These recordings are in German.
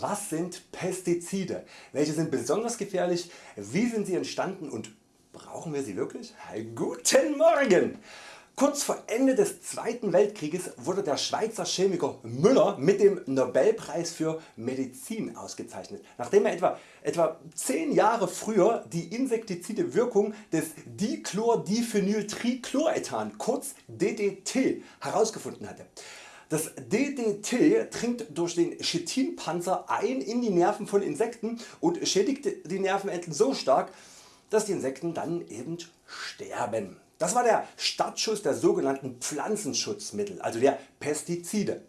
Was sind Pestizide? Welche sind besonders gefährlich? Wie sind sie entstanden und brauchen wir sie wirklich? Guten Morgen! Kurz vor Ende des Zweiten Weltkrieges wurde der Schweizer Chemiker Müller mit dem Nobelpreis für Medizin ausgezeichnet, nachdem er etwa, etwa 10 Jahre früher die insektizide Wirkung des Dichlordiphenyltrichlorethan kurz DDT herausgefunden hatte. Das DDT dringt durch den Chitinpanzer ein in die Nerven von Insekten und schädigt die Nervenenden so stark, dass die Insekten dann eben sterben. Das war der Startschuss der sogenannten Pflanzenschutzmittel, also der Pestizide.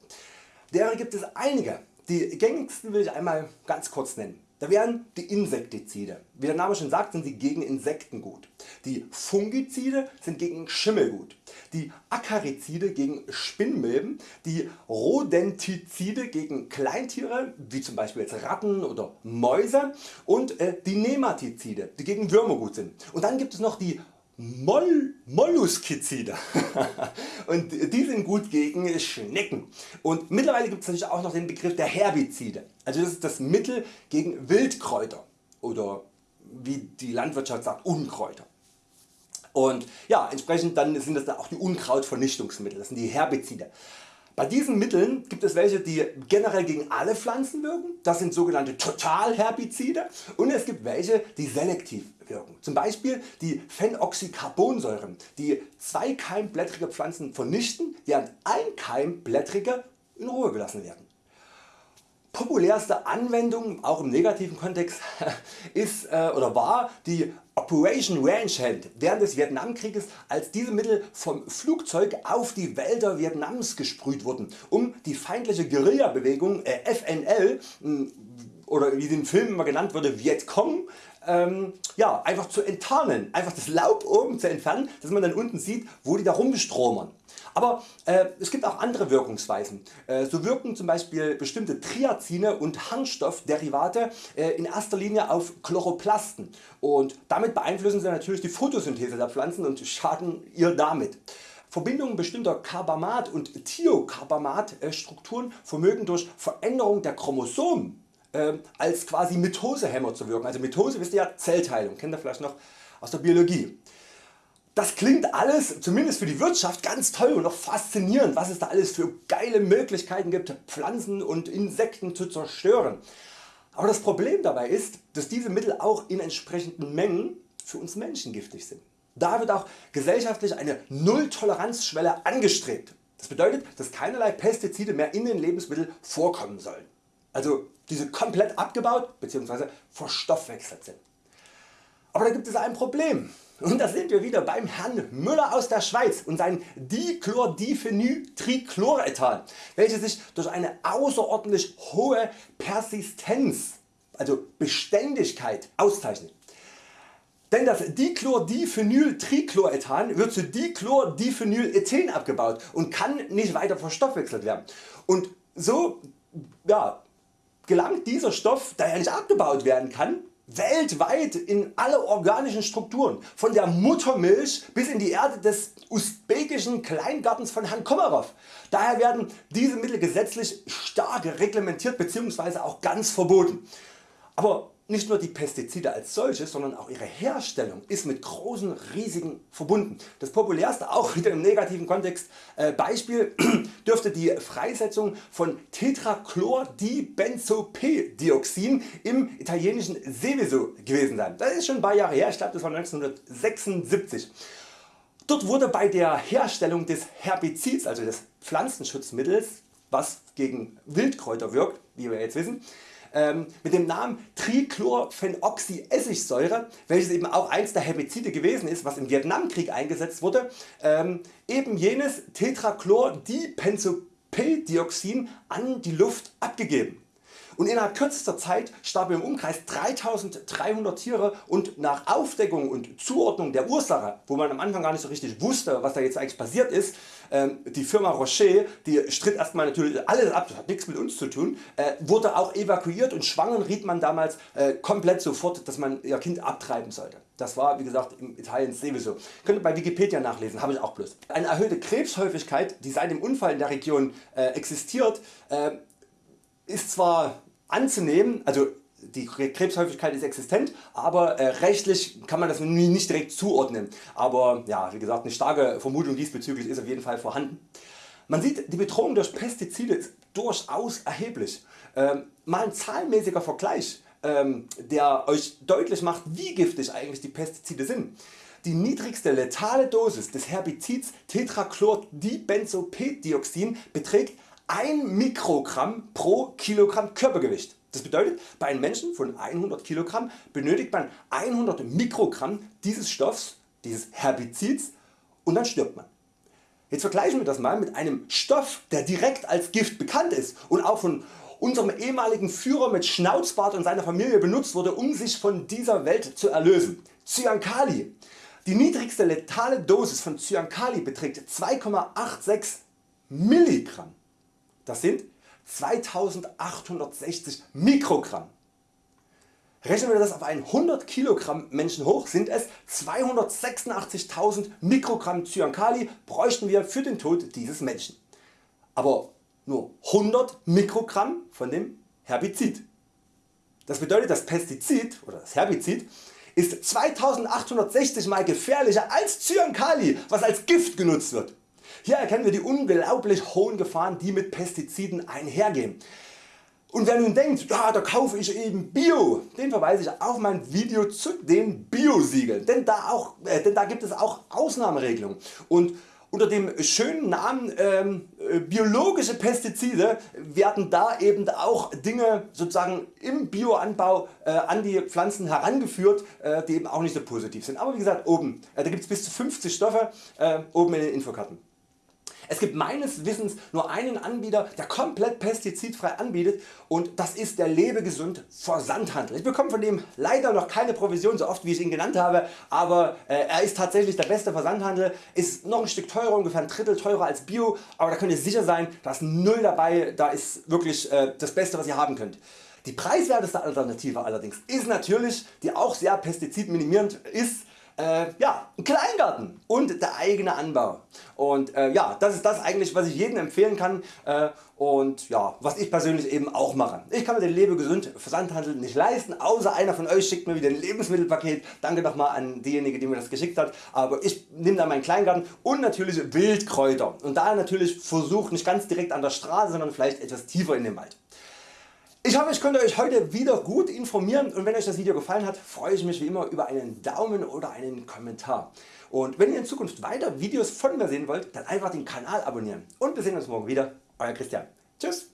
Derer gibt es einige. Die gängigsten will ich einmal ganz kurz nennen. Da wären die Insektizide. Wie der Name schon sagt sind sie gegen Insekten gut. Die Fungizide sind gegen Schimmel gut. Die Akarizide gegen Spinnmilben. Die Rodentizide gegen Kleintiere wie zum Beispiel jetzt Ratten oder Mäuse. Und äh, die Nematizide die gegen Würmer gut sind. Und dann gibt es noch die Moll Molluskizide. Und die sind gut gegen Schnecken. Und mittlerweile gibt es natürlich auch noch den Begriff der Herbizide, also das ist das Mittel gegen Wildkräuter. Oder wie die Landwirtschaft sagt Unkräuter. Und ja, entsprechend dann sind das dann auch die Unkrautvernichtungsmittel, das sind die Herbizide. Bei diesen Mitteln gibt es welche die generell gegen alle Pflanzen wirken, das sind sogenannte Totalherbizide und es gibt welche die selektiv wirken. Zum Beispiel die Phenoxycarbonsäuren die zweikeimblättrige Pflanzen vernichten während einkeimblättrige in Ruhe gelassen werden. Populärste Anwendung auch im negativen Kontext ist äh, oder war die Operation Ranch Hand während des Vietnamkrieges als diese Mittel vom Flugzeug auf die Wälder Vietnams gesprüht wurden um die feindliche Guerillabewegung äh, FNL oder wie im Film immer genannt wurde Vietcong ähm, ja, einfach zu enttarnen, einfach das Laub oben zu entfernen, dass man dann unten sieht wo die da rumstromern. Aber äh, es gibt auch andere Wirkungsweisen. Äh, so wirken zum Beispiel bestimmte Triazine und Harnstoffderivate äh, in erster Linie auf Chloroplasten und damit beeinflussen sie natürlich die Photosynthese der Pflanzen und schaden ihr damit. Verbindungen bestimmter Carbamat und Thiocarbamat Strukturen vermögen durch Veränderung der Chromosomen äh, als quasi Mitosehemmer zu wirken. Also Mitose wisst ihr ja Zellteilung, kennt ihr vielleicht noch aus der Biologie. Das klingt alles zumindest für die Wirtschaft ganz toll und auch faszinierend was es da alles für geile Möglichkeiten gibt Pflanzen und Insekten zu zerstören. Aber das Problem dabei ist dass diese Mittel auch in entsprechenden Mengen für uns Menschen giftig sind. Da wird auch gesellschaftlich eine Nulltoleranzschwelle angestrebt. Das bedeutet dass keinerlei Pestizide mehr in den Lebensmitteln vorkommen sollen. Also diese komplett abgebaut bzw. verstoffwechselt sind. Aber da gibt es ein Problem. Und da sind wir wieder beim Herrn Müller aus der Schweiz und sein Dichlordiphenyltrichlorethan, welches sich durch eine außerordentlich hohe Persistenz, also Beständigkeit auszeichnet. Denn das Dichlordiphenyltrichlorethan wird zu Dichlordiphenylethen abgebaut und kann nicht weiter verstoffwechselt werden. Und so ja, gelangt dieser Stoff, da er nicht abgebaut werden kann, weltweit in alle organischen Strukturen, von der Muttermilch bis in die Erde des usbekischen Kleingartens von Herrn Komarov. Daher werden diese Mittel gesetzlich stark reglementiert bzw. auch ganz verboten. Aber nicht nur die Pestizide als solches, sondern auch ihre Herstellung ist mit großen Risiken verbunden. Das populärste auch wieder im negativen Kontext äh, Beispiel dürfte die Freisetzung von Tetrachlordibenzopdioxin im italienischen Seveso gewesen sein. Das ist schon ein paar Jahre her, ich glaube das war 1976. Dort wurde bei der Herstellung des Herbizids, also des Pflanzenschutzmittels, was gegen Wildkräuter wirkt, wie wir jetzt wissen, ähm, mit dem Namen Trichlorphenoxyessigsäure, welches eben auch eins der Herbizide gewesen ist, was im Vietnamkrieg eingesetzt wurde, ähm, eben jenes Tetrachlordipenzopdioxin an die Luft abgegeben. Und innerhalb kürzester Zeit starben im Umkreis 3300 Tiere und nach Aufdeckung und Zuordnung der Ursache, wo man am Anfang gar nicht so richtig wusste was da jetzt eigentlich passiert ist, die Firma Rocher die stritt erstmal natürlich alles ab, das hat nichts mit uns zu tun, äh, wurde auch evakuiert und Schwangeren riet man damals äh, komplett sofort dass man ihr Kind abtreiben sollte. Das war wie gesagt im Italien sowieso. Könnt ihr bei Wikipedia nachlesen, habe ich auch bloß. Eine erhöhte Krebshäufigkeit die seit dem Unfall in der Region äh, existiert ist zwar anzunehmen, also die Krebshäufigkeit ist existent, aber äh, rechtlich kann man das nicht direkt zuordnen. Aber ja, wie gesagt, eine starke Vermutung diesbezüglich ist auf jeden Fall vorhanden. Man sieht die Bedrohung durch Pestizide ist durchaus erheblich. Ähm, mal ein zahlenmäßiger Vergleich, ähm, der Euch deutlich macht wie giftig eigentlich die Pestizide sind. Die niedrigste letale Dosis des Herbizids Tetrachlordibenzopentdioxin beträgt 1 Mikrogramm pro Kilogramm Körpergewicht. Das bedeutet bei einem Menschen von 100 kg benötigt man 100 Mikrogramm dieses Stoffs, dieses Herbizids und dann stirbt man. Jetzt vergleichen wir das mal mit einem Stoff der direkt als Gift bekannt ist und auch von unserem ehemaligen Führer mit Schnauzbart und seiner Familie benutzt wurde um sich von dieser Welt zu erlösen. Cyankali. Die niedrigste letale Dosis von Cyankali beträgt 2,86 Milligramm. Das sind 2860 Mikrogramm. Rechnen wir das auf einen 100 Kilogramm Menschen hoch sind es 286.000 Mikrogramm Cyankali bräuchten wir für den Tod dieses Menschen. Aber nur 100 Mikrogramm von dem Herbizid. Das bedeutet das Pestizid oder das Herbizid ist 2860 mal gefährlicher als Cyankali was als Gift genutzt wird. Hier erkennen wir die unglaublich hohen Gefahren die mit Pestiziden einhergehen. Und wer nun denkt, ja, da kaufe ich eben Bio, den verweise ich auf mein Video zu den Bio-Siegeln, denn, da äh, denn da gibt es auch Ausnahmeregelungen. Und unter dem schönen Namen ähm, äh, biologische Pestizide werden da eben auch Dinge sozusagen im Bioanbau äh, an die Pflanzen herangeführt, äh, die eben auch nicht so positiv sind. Aber wie gesagt oben, äh, da gibt es bis zu 50 Stoffe äh, oben in den Infokarten. Es gibt meines Wissens nur einen Anbieter der komplett pestizidfrei anbietet und das ist der Lebegesund Versandhandel. Ich bekomme von dem leider noch keine Provision so oft wie ich ihn genannt habe, aber äh, er ist tatsächlich der beste Versandhandel, ist noch ein Stück teurer, ungefähr ein Drittel teurer als Bio, aber da könnt ihr sicher sein, da ist null dabei, da ist wirklich äh, das Beste was ihr haben könnt. Die preiswerteste Alternative allerdings ist natürlich, die auch sehr pestizidminimierend ist, äh, ja, ein Kleingarten und der eigene Anbau. Und äh, ja, das ist das eigentlich was ich jedem empfehlen kann äh, und ja, was ich persönlich eben auch mache. Ich kann mir den Lebegesund Versandhandel nicht leisten, außer einer von Euch schickt mir wieder ein Lebensmittelpaket. Danke nochmal an diejenige die mir das geschickt hat. Aber ich nehme da meinen Kleingarten und natürlich Wildkräuter und da natürlich versucht nicht ganz direkt an der Straße, sondern vielleicht etwas tiefer in den Wald. Ich hoffe ich konnte Euch heute wieder gut informieren und wenn Euch das Video gefallen hat freue ich mich wie immer über einen Daumen oder einen Kommentar. Und wenn ihr in Zukunft weiter Videos von mir sehen wollt, dann einfach den Kanal abonnieren. Und wir sehen uns morgen wieder. Euer Christian. Tschüss.